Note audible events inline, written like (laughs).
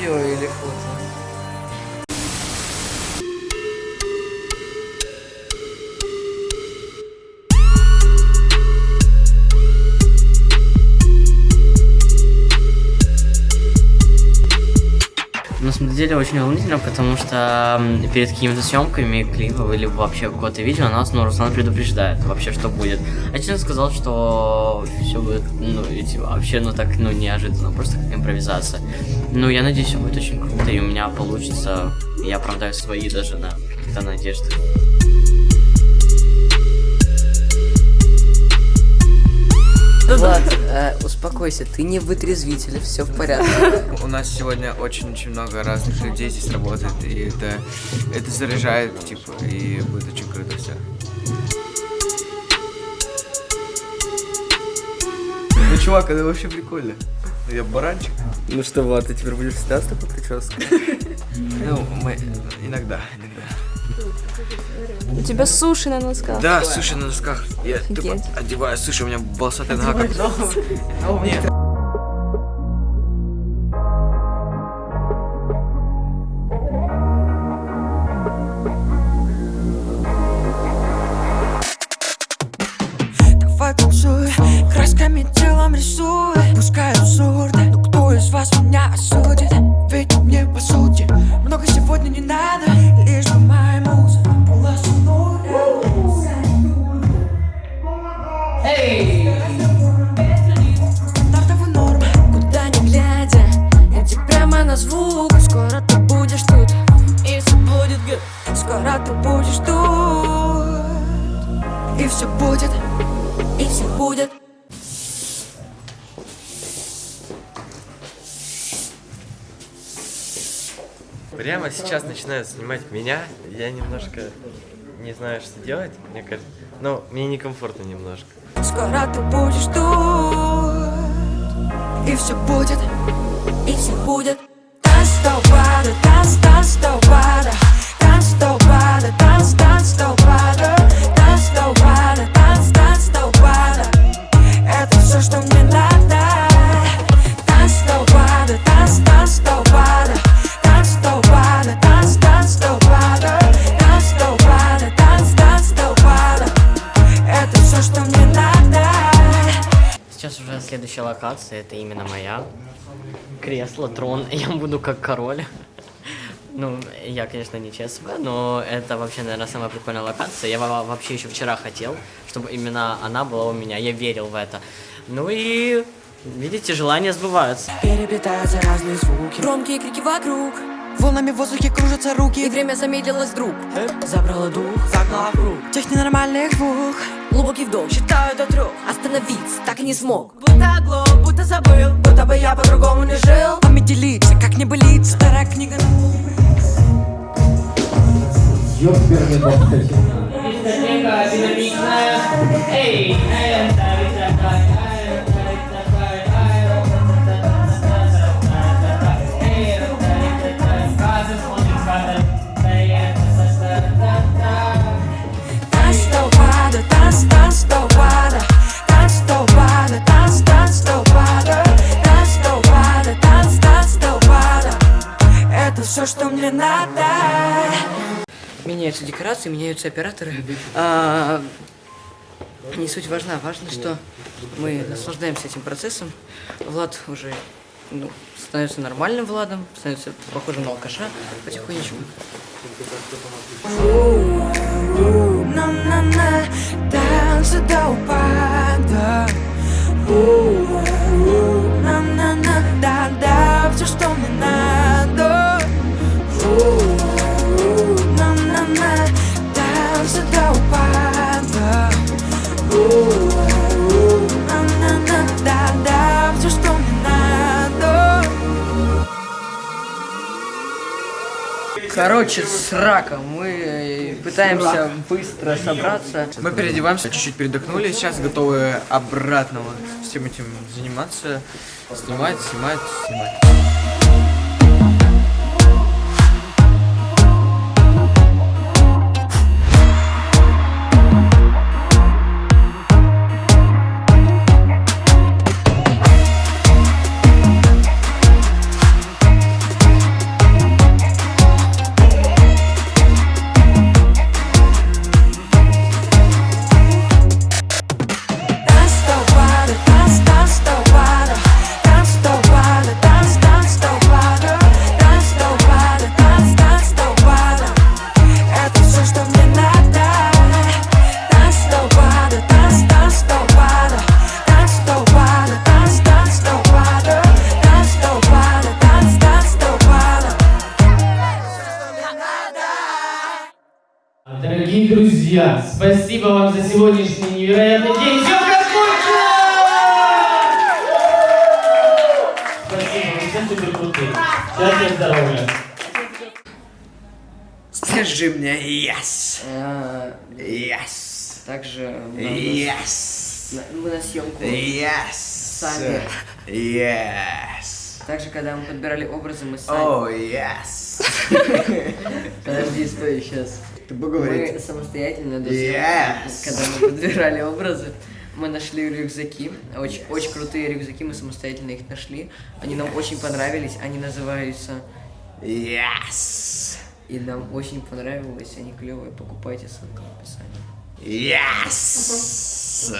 видео или фото? Деле очень волнительно, потому что перед какими-то съемками клипов или вообще какое-то видео нас, ну, Руслан предупреждает вообще, что будет. А честно сказал, что все будет, ну, эти, вообще, ну, так, ну, неожиданно, просто как импровизация. Ну, я надеюсь, все будет очень круто, и у меня получится, я оправдаю свои даже, да, какие-то надежды. Влад, (laughs) э, успокойся, ты не вытрезвитель, все в порядке. У нас сегодня очень-очень много разных людей здесь работает, и это, это заряжает, типа, и будет очень круто все. Ну, чувак, это вообще прикольно. Я баранчик. Ну что, Влад, ты теперь будешь всегда с такой прической? Ну, мы иногда, иногда. У тебя суши на носках. Да, суши на носках. Я тупо одеваю суши, у меня волосатая нога как... Прямо сейчас начинают снимать меня. Я немножко не знаю, что делать. Мне кажется, ну, мне некомфортно немножко. Скоро ты будешь тут И все будет, и все будет Танц танц, танц Танц локация, это именно моя. Кресло, трон, (laughs) я буду как король. Ну, я, конечно, не ЧСВ, но это вообще, наверное, самая прикольная локация. Я во- вообще еще вчера хотел, чтобы именно она была у меня. Я верил в это. Ну и, видите, желания сбываются. Переплетаются разные звуки Громкие крики вокруг Волнами в воздухе кружатся руки И время замедлилось вдруг. Забрало дух, загнало в круг Тех ненормальных двух Глубокий вдох, считаю до трех. Остановиться так и не смог. Будто оглох, будто забыл Будто бы я по-другому не жил. Память делиться, как не болится Старая книга. На Дискотека Это все, что мне надо Меняются декорации, меняются операторы. А, не суть важна. Важно, что мы наслаждаемся этим процессом. Влад уже ну, становится нормальным Владом, становится похожим на алкаша потихонечку. На-на-на, танцы до упада Короче, срака. Мы э, пытаемся быстро собраться. Мы переодеваемся, чуть-чуть передохнули, сейчас готовы обратно вот всем этим заниматься. Снимать, снимать, снимать. Друзья, спасибо вам за сегодняшний невероятный день. Все! Спасибо, вы все супер крутые. Счастья, здоровья. Скажи мне yes. А, Yes. Также мы Yes. на- мы на съемку. Yes. Сами. Yes. Также, когда мы подбирали образы, мы сами... Oh, yes. (laughs) Подожди, стой, сейчас. Ты Мы поговорить. самостоятельно, Yes. съемки, когда мы подбирали образы, мы нашли рюкзаки, очень, очень крутые рюкзаки, мы самостоятельно их нашли. Они нам очень понравились, они называются... Yes. И нам очень понравилось, они клевые, покупайте ссылка в описании. Yes.